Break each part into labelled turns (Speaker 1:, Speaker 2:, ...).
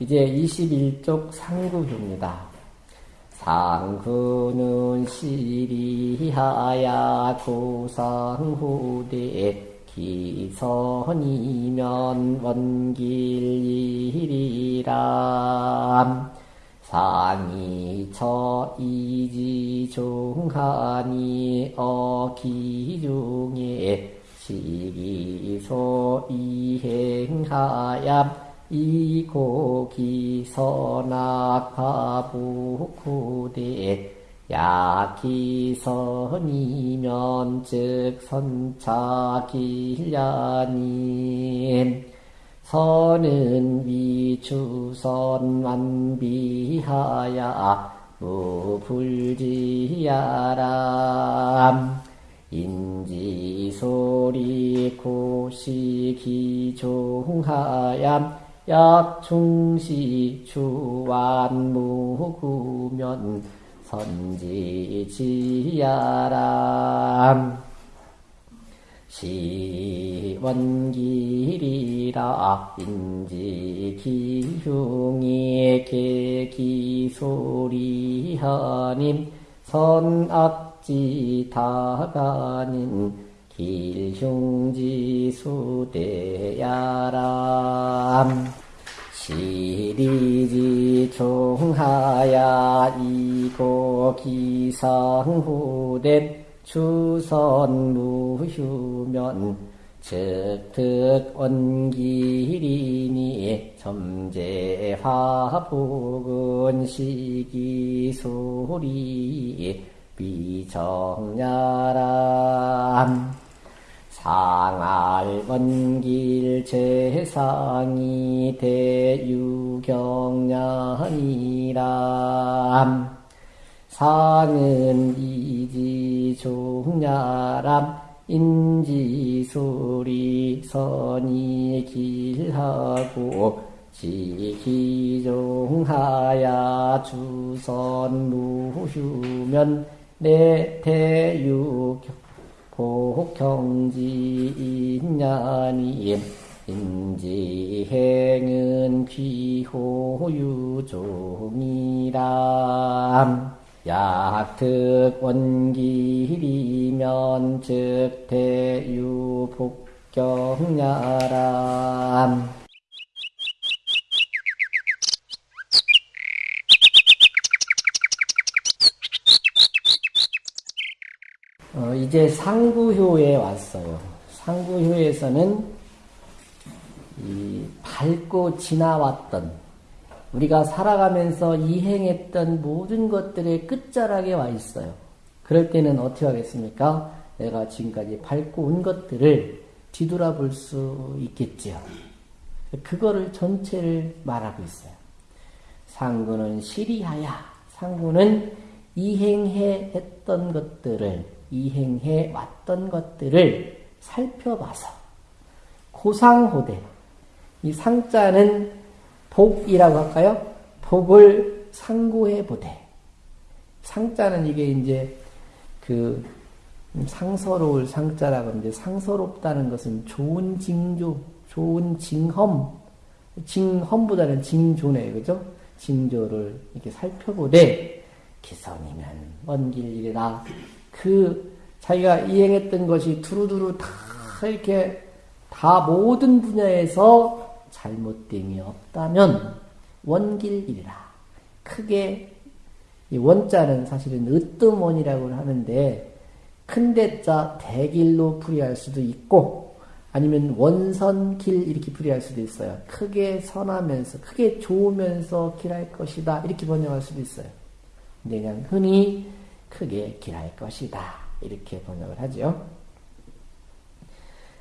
Speaker 1: 이제 21쪽 상구효입니다. 상구는 시리하야 고상후대 기선이면 원길이리람 상이 처 이지 중하니 어기중에 시기소 이행하야 이고기 선악화부구대 야기선이면 즉 선차길야님. 선은 위추선 만 비하야 무불지야람. 인지소리 고시기종하얌 약충시 주완무구면 선지지야람 시원길이라 인지기흉이 계기소리하님 선악지 다가닌 길흉지수대야람 시리지 총하야 이고 기상후대 추선무휴면 즉득 원기리니 점재화복은 시기소리 비정야람 상알원길 재상이 대유경량이람. 상은 이지종야람 인지소리 선이 길하고 지기종하야 주선 무휴면 내태유 복경지인야니 인지행은 귀호유종이람. 약특원길이면 즉대유 복경야람 어, 이제 상구효에 왔어요. 상구효에서는 이 밟고 지나왔던 우리가 살아가면서 이행했던 모든 것들의 끝자락에 와 있어요. 그럴 때는 어떻게 하겠습니까? 내가 지금까지 밟고 온 것들을 뒤돌아볼 수 있겠지요. 그거를 전체를 말하고 있어요. 상구는 시리하야. 상구는 이행해 했던 것들을 이행해 왔던 것들을 살펴봐서 고상호대 이 상자는 복이라고 할까요? 복을 상고해 보되 상자는 이게 이제 그 상서로울 상자라고 하는데 상서롭다는 것은 좋은 징조, 좋은 징험, 징험보다는 징조네, 그죠? 징조를 이렇게 살펴보되 기선이면 먼 길이라 그 자기가 이행했던 것이 두루두루 다 이렇게 다 모든 분야에서 잘못됨이 없다면 원길이라 크게 이 원자는 사실은 으뜸원이라고 하는데 큰 대자 대길로 풀이할 수도 있고 아니면 원선길 이렇게 풀이할 수도 있어요. 크게 선하면서 크게 좋으면서 길할 것이다 이렇게 번역할 수도 있어요. 근데 그냥 흔히 크게 길할 것이다 이렇게 번역을 하죠.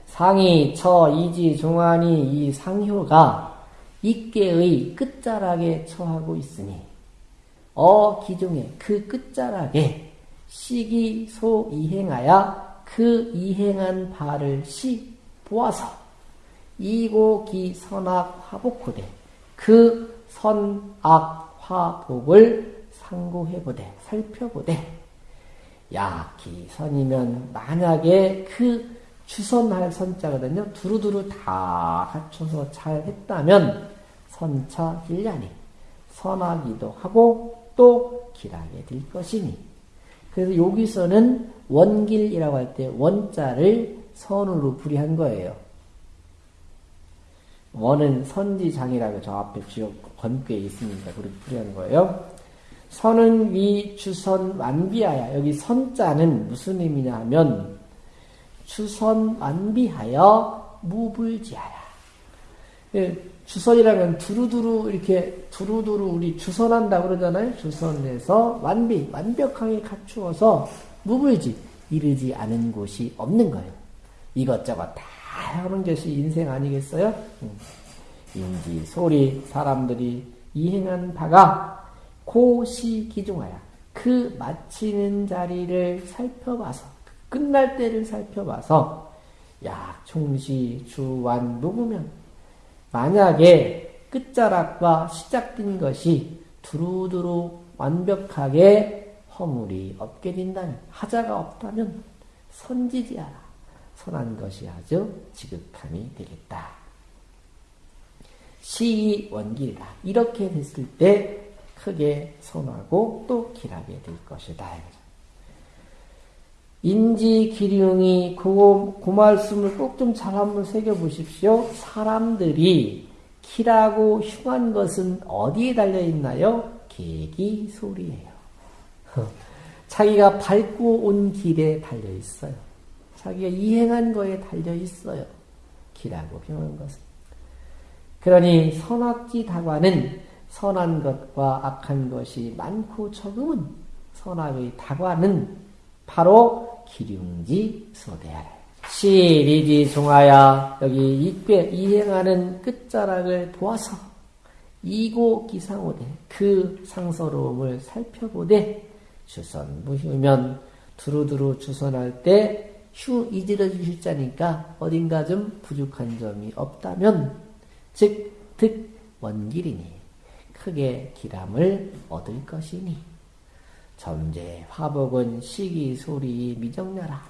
Speaker 1: 상이, 처, 이지, 종안이 이 상효가 입계의 끝자락에 처하고 있으니 어 기종의 그 끝자락에 시기 소 이행하여 그 이행한 바를 시 보아서 이고 기 선악 화복호되 그 선악 화복을 상고해보되 살펴보되 야기 선이면 만약에 그 주선할 선자거든요. 두루두루 다 갖춰서 잘 했다면 선처 길냐니 선하기도 하고 또 길하게 될 것이니 그래서 여기서는 원길이라고 할 때 원자를 선으로 불이한 거예요. 원은 선지장이라고 저 앞에 지역 건교에 있으니까 그렇게 불이한 거예요. 선은 위 주선 완비하여 여기 선자는 무슨 의미냐 하면 주선 완비하여 무불지하야. 예, 주선이라면 두루두루 이렇게 두루두루 우리 주선한다 그러잖아요. 주선해서 완비 완벽하게 갖추어서 무불지 이르지 않은 곳이 없는 거예요. 이것저것 다 하는 것이 인생 아니겠어요? 음. 인지 소리 사람들이 이행한 바가 고시 기중하여 그 마치는 자리를 살펴봐서 끝날 때를 살펴봐서 약 총시 주완 누구면 만약에 끝자락과 시작된 것이 두루두루 완벽하게 허물이 없게 된다면 하자가 없다면 선지지하라 선한 것이 아주 지극함이 되겠다. 시이 원길이다. 이렇게 됐을 때 크게 선하고 또 길하게 될 것이다. 인지 기륭이 그, 그 말씀을 꼭 좀 잘 한번 새겨보십시오. 사람들이 키라고 흉한 것은 어디에 달려있나요? 계기 소리예요. 자기가 밟고 온 길에 달려있어요. 자기가 이행한 거에 달려있어요. 키라고 흉한 것은. 그러니 선악지 다과는 선한 것과 악한 것이 많고 적음은 선악의 다과는 바로 기륭지 소대하라. 시리지 종하야 여기 이괴 이행하는 끝자락을 보아서 이고 기상오되 그 상서로움을 살펴보되 주선 무휴면 두루두루 주선할 때 휴 이지러 주실 자니까 어딘가 좀 부족한 점이 없다면 즉 득 원길이니 크게 기람을 얻을 것이니 점제 화복은 시기 소리 미정나라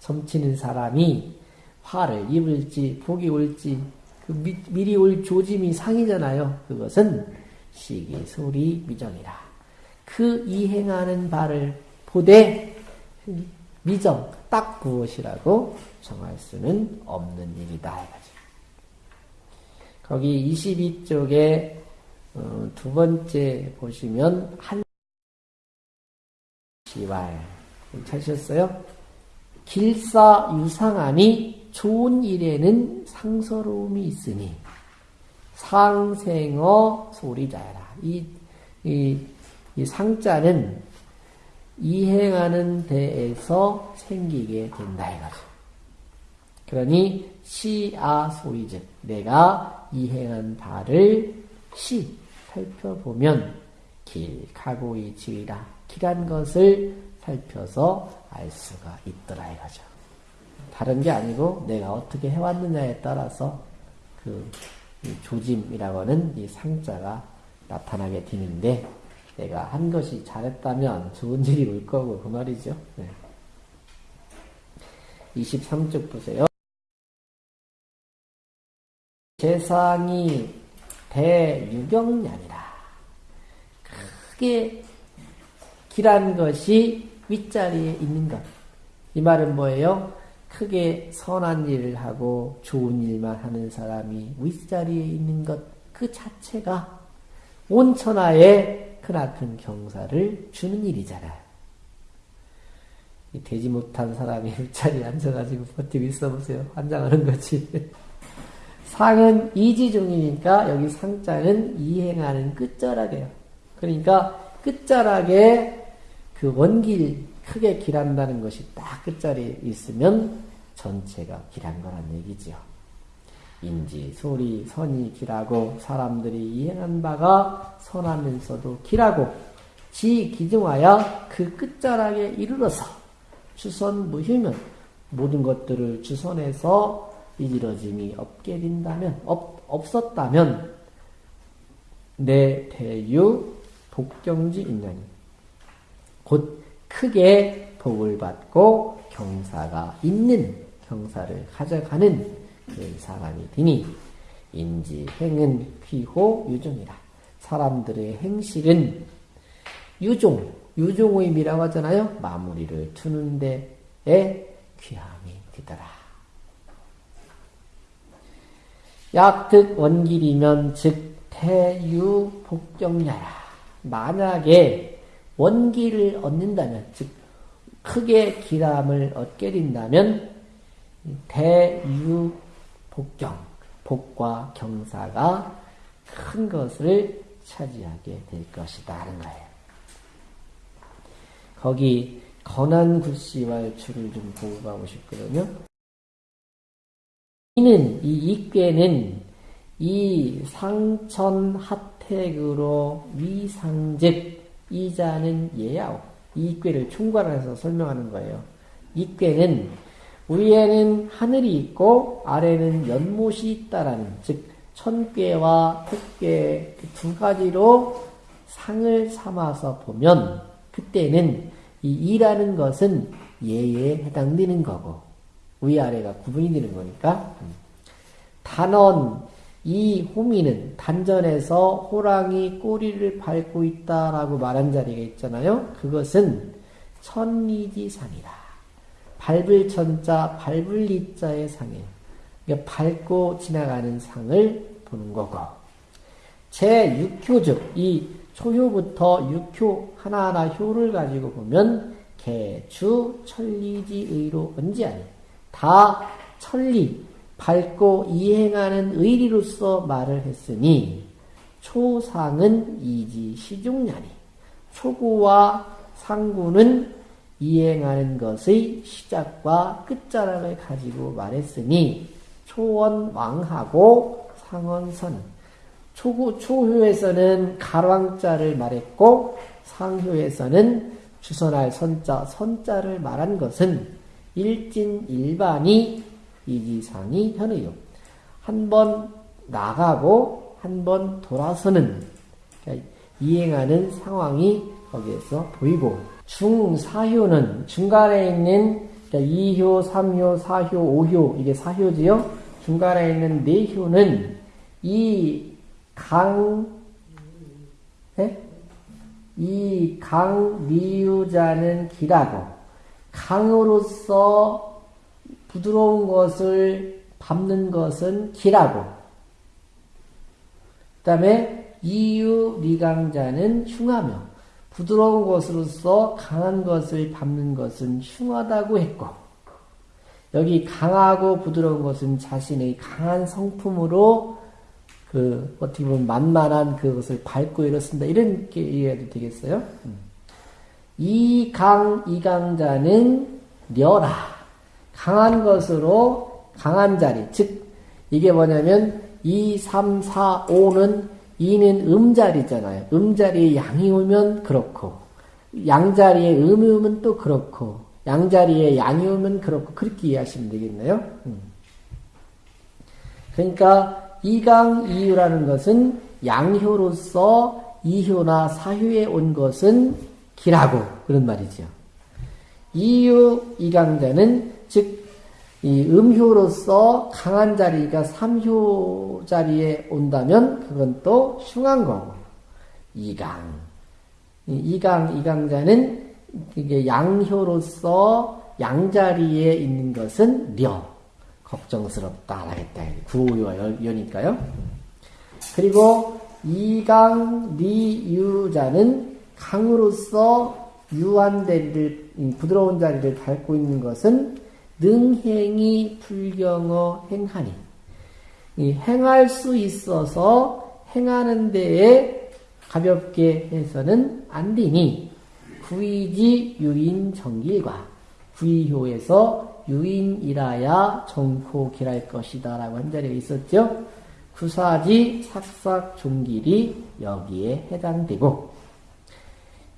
Speaker 1: 점치는 사람이 화를 입을지 복이 올지 그 미, 미리 올 조짐이 상이잖아요. 그것은 시기 소리 미정이라. 그 이행하는 바를 보되 미정 딱 무엇이라고 정할 수는 없는 일이다. 거기 22쪽에 어, 두 번째 보시면 한 시왈 찾으셨어요? 길사 유상하니 좋은 일에는 상서로움이 있으니 상생어 소리자라. 이, 이, 이 상자는 이행하는 데에서 생기게 된다 이거죠. 그러니 시아 소리즉 내가 이행한 바를 시 살펴보면 길, 가고의 지위라 길한 것을 살펴서 알 수가 있더라 이거죠. 다른 게 아니고 내가 어떻게 해왔느냐에 따라서 그 조짐이라고 하는 이 상자가 나타나게 되는데 내가 한 것이 잘했다면 좋은 일이 올 거고 그 말이죠. 네. 23쪽 보세요. 세상이 대유경량이라. 크게 길한 것이 윗자리에 있는 것. 이 말은 뭐예요? 크게 선한 일을 하고 좋은 일만 하는 사람이 윗자리에 있는 것 그 자체가 온 천하에 크나큰 경사를 주는 일이잖아요. 되지 못한 사람이 윗자리에 앉아가지고 버티고 있어 보세요. 환장하는 거지. 상은 이지중이니까 여기 상자는 이행하는 끝자락이에요. 그러니까 끝자락에 그 원길 크게 길한다는 것이 딱 끝자리에 있으면 전체가 길한 거란 얘기죠. 인지, 소리, 선이 길하고 사람들이 이행한 바가 선하면서도 길하고 지 기증하여 그 끝자락에 이르러서 주선 무휴면 모든 것들을 주선해서 이지러짐이 없게 된다면 없, 없었다면 내 대유 복경지 있나니 곧 크게 복을 받고 경사가 있는 경사를 가져가는 그 사람이 되니 인지 행은 귀호 유종이라. 사람들의 행실은 유종, 유종의 미라고 하잖아요. 마무리를 두는 데에 귀함이 되더라. 약득 원길이면 즉 태유 복정야라. 만약에 원기를 얻는다면, 즉 크게 기람을 얻게 된다면 대유 복경, 복과 경사가 큰 것을 차지하게 될 것이다 하는 거예요. 거기 건한 굿씨와 줄을 좀 보고 가고 싶거든요. 이는 이 익괴는 이 상천 핫택으로 위상즉 이자는 예야오 이 익괴를 충관해서 설명하는 거예요. 이괴는 위에는 하늘이 있고 아래는 연못이 있다라는 즉 천괴와 택괴 두 가지로 상을 삼아서 보면 그때는 이 이라는 것은 예에 해당되는 거고 위아래가 구분이 되는 거니까 단언 이 호미는 단전에서 호랑이 꼬리를 밟고 있다라고 말한 자리가 있잖아요. 그것은 천리지상이다. 밟을 천자, 밟을 리자의 상이에요. 그러니까 밟고 지나가는 상을 보는 거고. 제6효 즉, 이 초효부터 6효, 하나하나 효를 가지고 보면, 개, 주, 천리지의로 언제하니? 다 천리, 밟고 이행하는 의리로서 말을 했으니 초상은 이지 시중냐니 초구와 상구는 이행하는 것의 시작과 끝자락을 가지고 말했으니 초원 왕하고 상원선 초구 초효에서는 가왕자를 말했고 상효에서는 주선할 선자 선자를 말한 것은 일진 일반이 이지상이 현의요. 한 번 나가고 한 번 돌아서는 그러니까 이행하는 상황이 거기에서 보이고 중사효는 중간에 있는 그러니까 2효, 3효, 4효, 5효 이게 4효지요. 중간에 있는 4효는 이 강, 네? 이 강미유자는 기라고 강으로서 부드러운 것을 밟는 것은 기라고. 그 다음에 이유 리강자는 흉하며 부드러운 것으로서 강한 것을 밟는 것은 흉하다고 했고 여기 강하고 부드러운 것은 자신의 강한 성품으로 그 어떻게 보면 만만한 그것을 밟고 이렇습니다. 이런 게 이해해도 되겠어요? 음. 이강 이강자는 려라. 강한 것으로 강한 자리, 즉 이게 뭐냐면 2, 3, 4, 5는 2는 음자리잖아요. 음자리에 양이 오면 그렇고 양자리에 음이 오면 또 그렇고 양자리에 양이 오면 그렇고 그렇게 이해하시면 되겠네요. 음. 그러니까 이강 이유라는 것은 양효로서 이효나 사효에 온 것은 기라고 그런 말이죠. 이유 이강자는 즉, 이 음효로서 강한 자리가 삼효 자리에 온다면 그건 또 흉한 거고. 이강. 이강, 이강자는 이게 양효로서 양자리에 있는 것은 려. 걱정스럽다. 하겠다. 구호와 여니까요. 그리고 이강, 리유자는 강으로서 유한 자리를, 부드러운 자리를 밟고 있는 것은 능행이 불경어 행하니 행할 수 있어서 행하는 데에 가볍게 해서는 안 되니 구이지 유인 정길과 구이효에서 유인이라야 정포길할 것이다 라고 한 자리가 있었죠. 구사지 삭삭 종길이 여기에 해당되고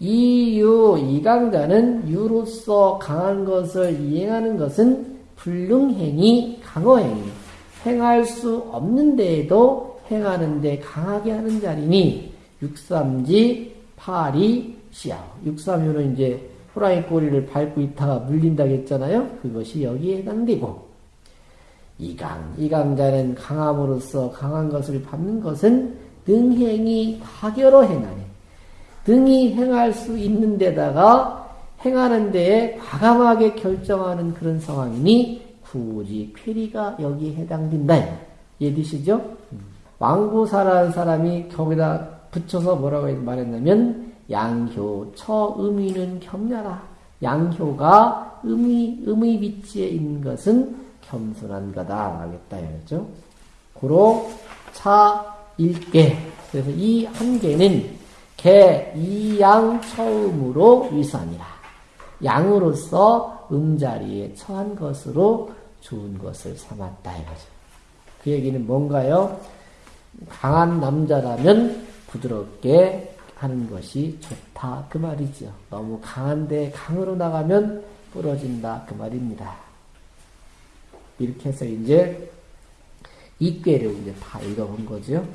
Speaker 1: 이유 이강자는 유로서 강한 것을 이행하는 것은 불능행이 강어행이 행할 수 없는 데에도 행하는 데 강하게 하는 자리니 육삼지 파리 시야 육삼유는 이제 호랑이 꼬리를 밟고 있다가 물린다고 했잖아요. 그것이 여기에 해당되고 이강, 이강자는 강함으로써 강한 것을 밟는 것은 등행이 다결어 행하네. 등이 행할 수 있는 데다가 행하는 데에 과감하게 결정하는 그런 상황이니 굳이 쾌리가 여기에 해당된다. 이해되시죠? 왕구사라는 사람이 거기다 붙여서 뭐라고 말했냐면 양효 처음이는 겸냐라. 양효가 음의 음의 위치에 있는 것은 겸손한 거다 하겠다 이거죠. 고로 차 일개 그래서 이 한 개는 개 이 양 처음으로 위선이라. 양으로서 음자리에 처한 것으로 좋은 것을 삼았다 이거죠. 그 얘기는 뭔가요? 강한 남자라면 부드럽게 하는 것이 좋다 그 말이죠. 너무 강한데 강으로 나가면 부러진다 그 말입니다. 이렇게 해서 이제 이꾀를 이제 다 읽어본 거죠.